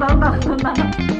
나온다. 나온다.